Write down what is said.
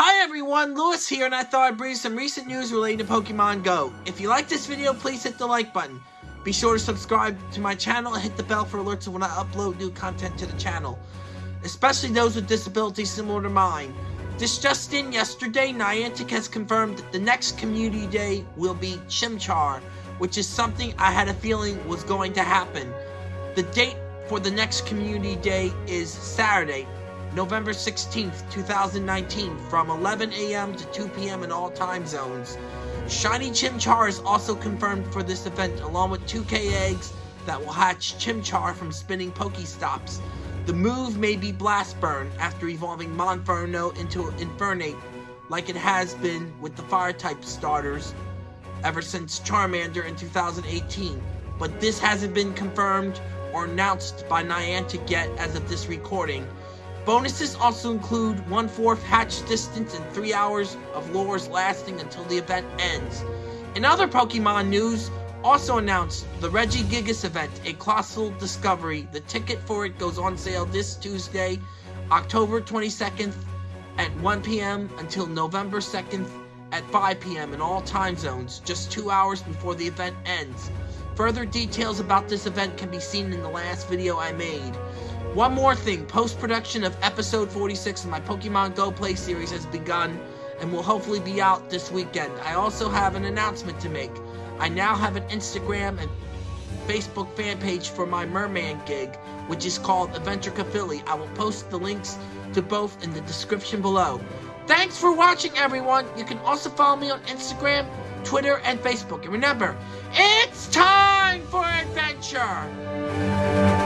Hi everyone, Lewis here, and I thought I'd bring you some recent news related to Pokemon Go. If you like this video, please hit the like button. Be sure to subscribe to my channel and hit the bell for alerts when I upload new content to the channel. Especially those with disabilities similar to mine. This just in, yesterday, Niantic has confirmed that the next Community Day will be Chimchar, which is something I had a feeling was going to happen. The date for the next Community Day is Saturday, November 16th, 2019, from 11 a.m. to 2 p.m. in all time zones. Shiny Chimchar is also confirmed for this event, along with 2K eggs that will hatch Chimchar from spinning Pokestops. The move may be Blast Burn after evolving Monferno into Infernape, like it has been with the Fire-type starters ever since Charmander in 2018. But this hasn't been confirmed or announced by Niantic yet as of this recording. Bonuses also include 1/4 hatch distance and 3 hours of lures lasting until the event ends. In other Pokemon news, also announced the Regigigas event, a colossal discovery. The ticket for it goes on sale this Tuesday, October 22nd at 1 p.m. until November 2nd at 5 p.m. in all time zones, just two hours before the event ends. Further details about this event can be seen in the last video I made. One more thing, post-production of episode 46 of my Pokemon Go Play series has begun and will hopefully be out this weekend. I also have an announcement to make. I now have an Instagram and Facebook fan page for my Merman gig, which is called Adventure Philly. I will post the links to both in the description below. Thanks for watching, everyone. You can also follow me on Instagram, Twitter, and Facebook. And remember, it's time for adventure!